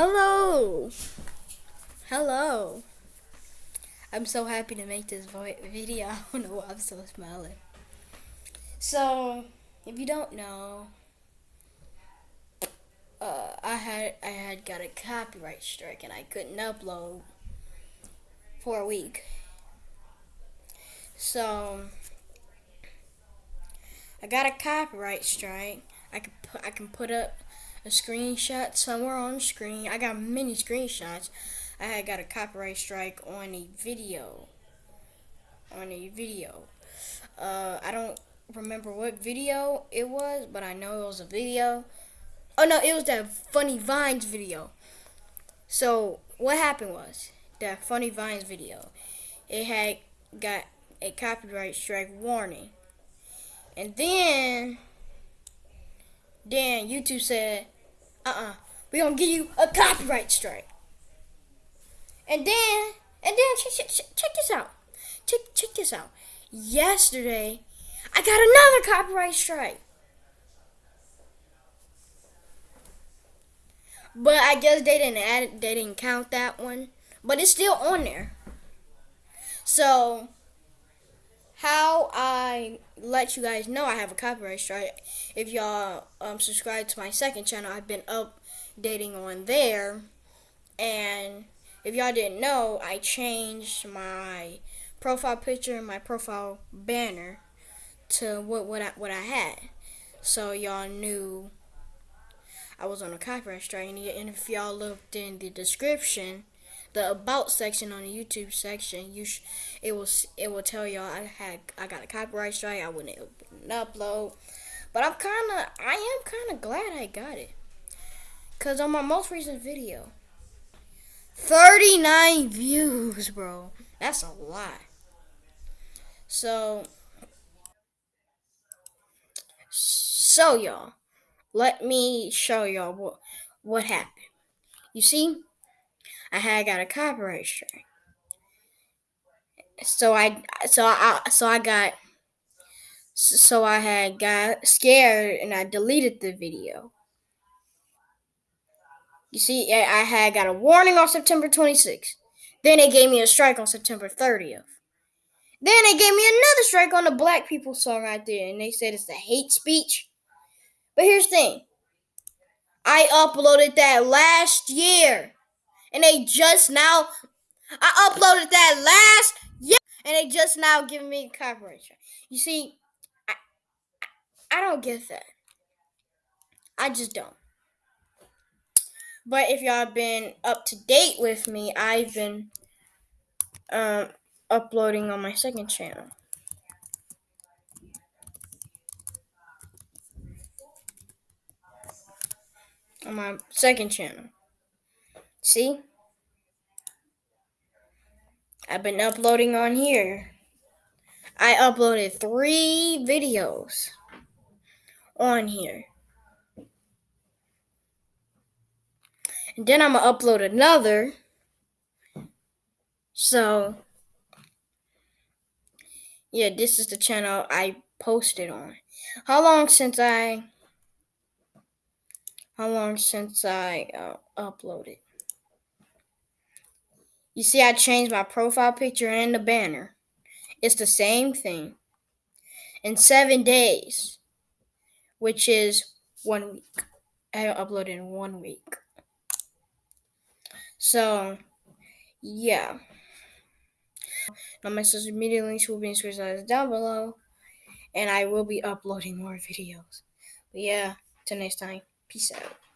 Hello. Hello. I'm so happy to make this video. I don't know why I'm so smiling. So, if you don't know, uh, I had I had got a copyright strike and I couldn't upload for a week. So, I got a copyright strike. I can put I can put up a screenshot somewhere on screen. I got many screenshots. I had got a copyright strike on a video. On a video. Uh, I don't remember what video it was, but I know it was a video. Oh no, it was that Funny Vines video. So what happened was that Funny Vines video, it had got a copyright strike warning, and then then YouTube said, uh-uh, we gonna give you a copyright strike. And then, and then check, check, check this out. Check, check this out. Yesterday, I got another copyright strike. But I guess they didn't add it, they didn't count that one. But it's still on there. So how I let you guys know I have a copyright strike. If y'all um, subscribe to my second channel, I've been updating on there. And if y'all didn't know, I changed my profile picture and my profile banner to what what I, what I had. So y'all knew I was on a copyright strike. And if y'all looked in the description, the about section on the YouTube section, you it will it will tell y'all I had I got a copyright strike. I wouldn't upload, but I'm kind of I am kind of glad I got it, cause on my most recent video, 39 views, bro. That's a lot. So, so y'all, let me show y'all what what happened. You see, I had got a copyright strike. So I so I so I got so I had got scared and I deleted the video. You see, I had got a warning on September 26th. Then they gave me a strike on September 30th. Then they gave me another strike on the black people song right there, and they said it's a hate speech. But here's the thing. I uploaded that last year and they just now I uploaded that last year and they just now giving me copyright strike. You see, I, I don't get that. I just don't. But if y'all been up to date with me, I've been um, uploading on my second channel. On my second channel. See? I've been uploading on here. I uploaded three videos on here. And then I'm going to upload another. So, yeah, this is the channel I posted on. How long since I... How long since I uh, uploaded? You see, I changed my profile picture and the banner. It's the same thing. In seven days, which is one week. I uploaded in one week. So, yeah. Now my social media links will be in down below. And I will be uploading more videos. But yeah, till next time. Peace out.